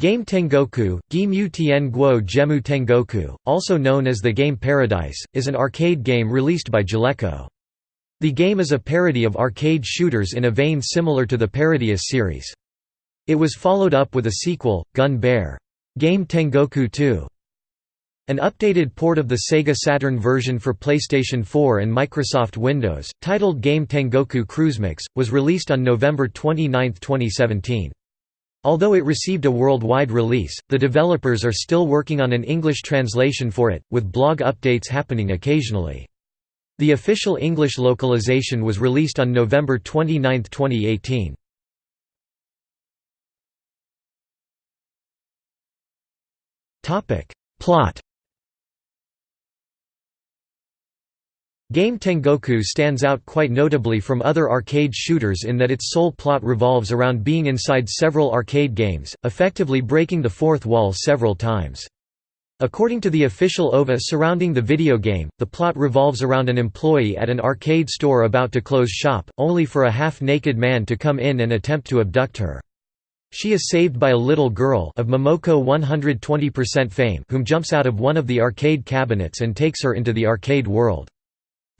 Game Tengoku, Gimu Tien Guo Gemu Tengoku, also known as the game Paradise, is an arcade game released by Jaleco. The game is a parody of arcade shooters in a vein similar to the Parodius series. It was followed up with a sequel, Gunbare. Game Tengoku 2. An updated port of the Sega Saturn version for PlayStation 4 and Microsoft Windows, titled Game Tengoku CruisinMix, was released on November 29, 2017. Although it received a worldwide release, the developers are still working on an English translation for it, with blog updates happening occasionally. The official English localization was released on November 29, 2018. Plot Game Tengoku stands out quite notably from other arcade shooters in that its sole plot revolves around being inside several arcade games, effectively breaking the fourth wall several times. According to the official OVA surrounding the video game, the plot revolves around an employee at an arcade store about to close shop, only for a half-naked man to come in and attempt to abduct her. She is saved by a little girl of Momoko 120% fame whom jumps out of one of the arcade cabinets and takes her into the arcade world.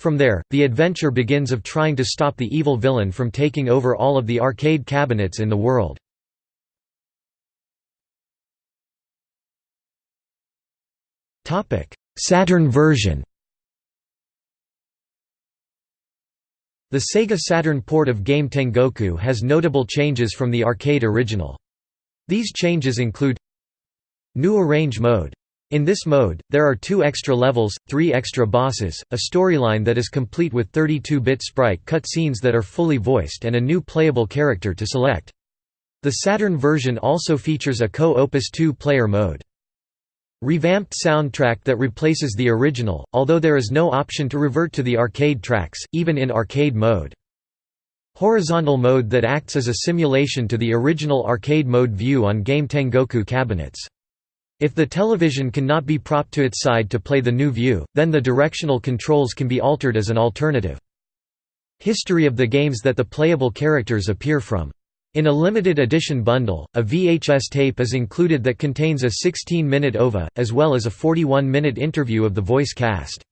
From there, the adventure begins of trying to stop the evil villain from taking over all of the arcade cabinets in the world. Saturn version The Sega Saturn port of Game Tengoku has notable changes from the arcade original. These changes include New Arrange mode in this mode, there are two extra levels, three extra bosses, a storyline that is complete with 32-bit sprite cutscenes that are fully voiced and a new playable character to select. The Saturn version also features a co-Opus 2-player mode. Revamped soundtrack that replaces the original, although there is no option to revert to the arcade tracks, even in arcade mode. Horizontal mode that acts as a simulation to the original arcade mode view on Game Tengoku cabinets. If the television cannot be propped to its side to play the new view, then the directional controls can be altered as an alternative. History of the games that the playable characters appear from. In a limited edition bundle, a VHS tape is included that contains a 16-minute OVA, as well as a 41-minute interview of the voice cast.